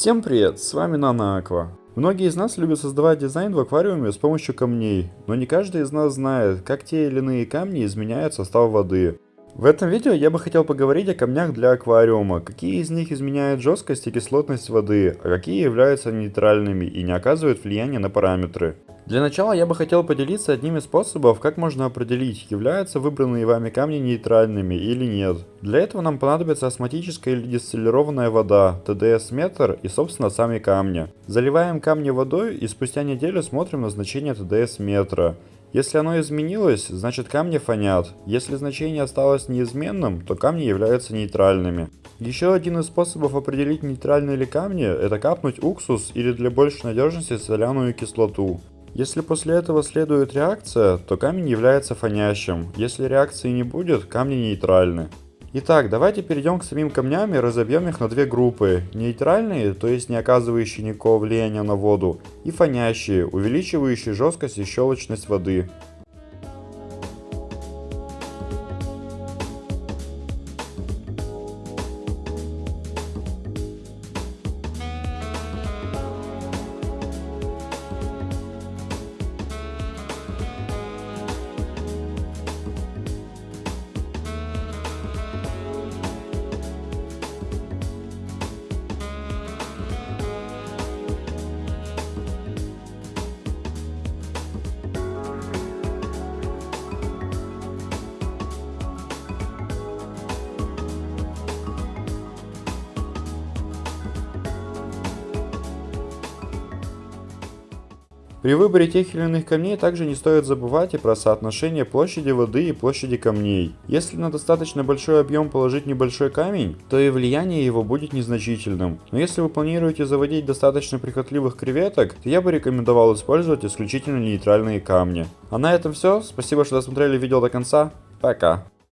Всем привет, с вами Нана Аква. Многие из нас любят создавать дизайн в аквариуме с помощью камней, но не каждый из нас знает, как те или иные камни изменяют состав воды. В этом видео я бы хотел поговорить о камнях для аквариума, какие из них изменяют жесткость и кислотность воды, а какие являются нейтральными и не оказывают влияния на параметры. Для начала я бы хотел поделиться одним из способов, как можно определить, являются выбранные вами камни нейтральными или нет. Для этого нам понадобится осмотическая или дистиллированная вода, ТДС-метр и собственно сами камни. Заливаем камни водой и спустя неделю смотрим на значение ТДС-метра. Если оно изменилось, значит камни фонят. Если значение осталось неизменным, то камни являются нейтральными. Еще один из способов определить нейтральные ли камни, это капнуть уксус или для большей надежности соляную кислоту. Если после этого следует реакция, то камень является фонящим. Если реакции не будет, камни нейтральны. Итак, давайте перейдем к самим камням и разобьем их на две группы. Нейтральные, то есть не оказывающие никакого влияния на воду, и фонящие, увеличивающие жесткость и щелочность воды. При выборе тех или иных камней также не стоит забывать и про соотношение площади воды и площади камней. Если на достаточно большой объем положить небольшой камень, то и влияние его будет незначительным. Но если вы планируете заводить достаточно прихотливых креветок, то я бы рекомендовал использовать исключительно нейтральные камни. А на этом все. Спасибо, что досмотрели видео до конца. Пока.